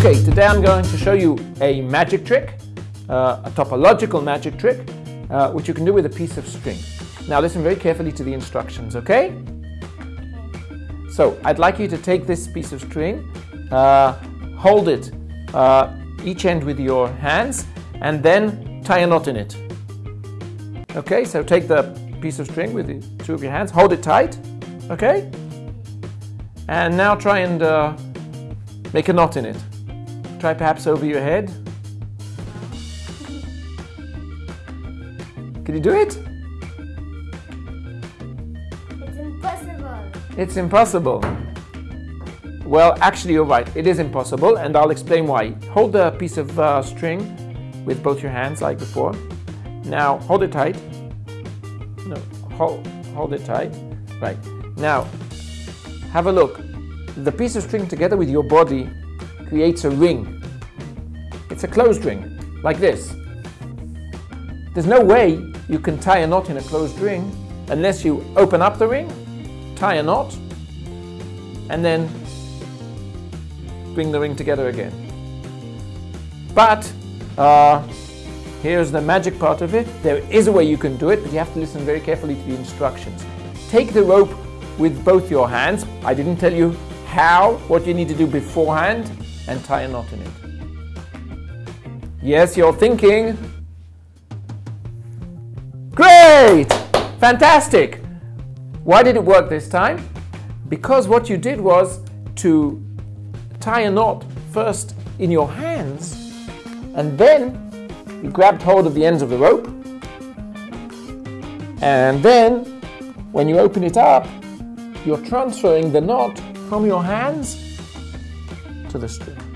Okay, today I'm going to show you a magic trick, uh, a topological magic trick, uh, which you can do with a piece of string. Now listen very carefully to the instructions, okay? So I'd like you to take this piece of string, uh, hold it uh, each end with your hands, and then tie a knot in it. Okay, so take the piece of string with the two of your hands, hold it tight, okay? And now try and uh, make a knot in it. Try perhaps over your head. Can you do it? It's impossible. It's impossible. Well, actually, you're right. It is impossible, and I'll explain why. Hold the piece of uh, string with both your hands, like before. Now, hold it tight. No, hold, hold it tight. Right. Now, have a look. The piece of string together with your body creates a ring. It's a closed ring, like this. There's no way you can tie a knot in a closed ring unless you open up the ring, tie a knot, and then bring the ring together again. But uh, here's the magic part of it. There is a way you can do it, but you have to listen very carefully to the instructions. Take the rope with both your hands. I didn't tell you how, what you need to do beforehand, and tie a knot in it. Yes, you're thinking. Great! Fantastic! Why did it work this time? Because what you did was to tie a knot first in your hands and then you grabbed hold of the ends of the rope and then when you open it up you're transferring the knot from your hands to the string.